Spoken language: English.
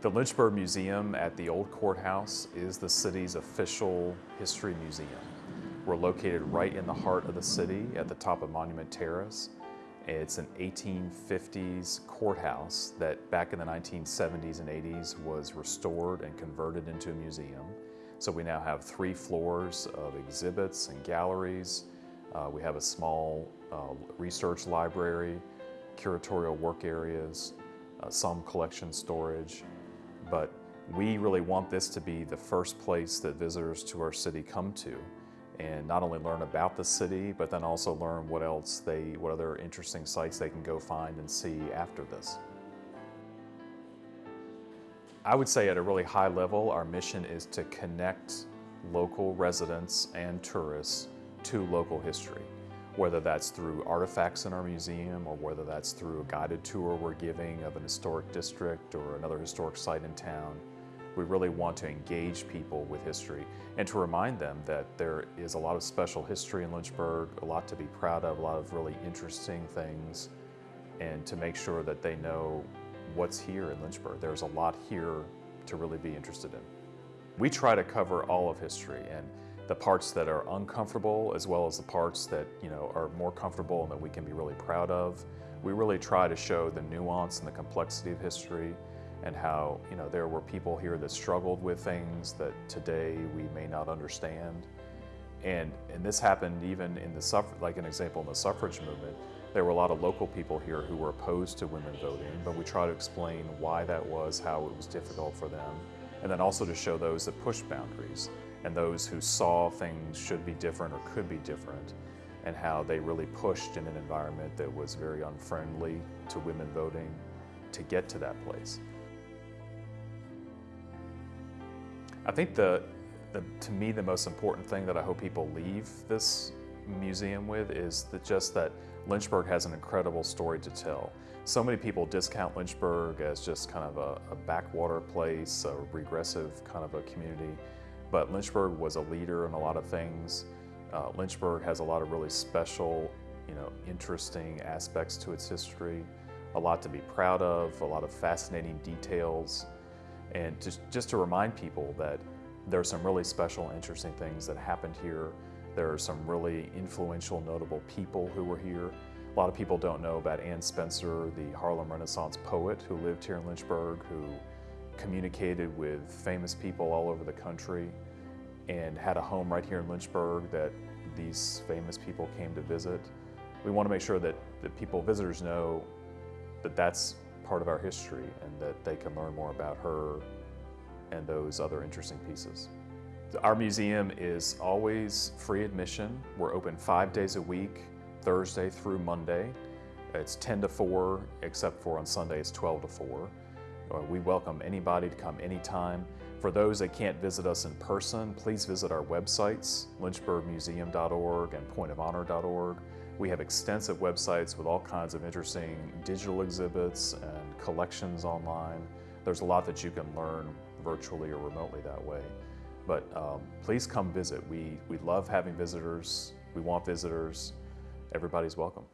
The Lynchburg Museum at the Old Courthouse is the city's official history museum. We're located right in the heart of the city at the top of Monument Terrace. It's an 1850s courthouse that back in the 1970s and 80s was restored and converted into a museum. So we now have three floors of exhibits and galleries. Uh, we have a small uh, research library, curatorial work areas, uh, some collection storage, but we really want this to be the first place that visitors to our city come to and not only learn about the city, but then also learn what else they, what other interesting sites they can go find and see after this. I would say at a really high level, our mission is to connect local residents and tourists to local history whether that's through artifacts in our museum or whether that's through a guided tour we're giving of an historic district or another historic site in town. We really want to engage people with history and to remind them that there is a lot of special history in Lynchburg, a lot to be proud of, a lot of really interesting things, and to make sure that they know what's here in Lynchburg. There's a lot here to really be interested in. We try to cover all of history and the parts that are uncomfortable as well as the parts that you know are more comfortable and that we can be really proud of. We really try to show the nuance and the complexity of history and how you know there were people here that struggled with things that today we may not understand. And, and this happened even in the like an example in the suffrage movement, there were a lot of local people here who were opposed to women voting, but we try to explain why that was, how it was difficult for them, and then also to show those that pushed boundaries and those who saw things should be different or could be different and how they really pushed in an environment that was very unfriendly to women voting to get to that place. I think the, the, to me the most important thing that I hope people leave this museum with is that just that Lynchburg has an incredible story to tell. So many people discount Lynchburg as just kind of a, a backwater place, a regressive kind of a community. But Lynchburg was a leader in a lot of things. Uh, Lynchburg has a lot of really special, you know, interesting aspects to its history, a lot to be proud of, a lot of fascinating details, and just, just to remind people that there are some really special, interesting things that happened here. There are some really influential, notable people who were here. A lot of people don't know about Anne Spencer, the Harlem Renaissance poet who lived here in Lynchburg, who communicated with famous people all over the country and had a home right here in Lynchburg that these famous people came to visit. We want to make sure that, that people, visitors know that that's part of our history and that they can learn more about her and those other interesting pieces. Our museum is always free admission. We're open five days a week, Thursday through Monday. It's 10 to 4, except for on Sunday it's 12 to 4. We welcome anybody to come anytime. For those that can't visit us in person, please visit our websites, lynchburgmuseum.org and pointofhonor.org. We have extensive websites with all kinds of interesting digital exhibits and collections online. There's a lot that you can learn virtually or remotely that way. But um, please come visit. We, we love having visitors. We want visitors. Everybody's welcome.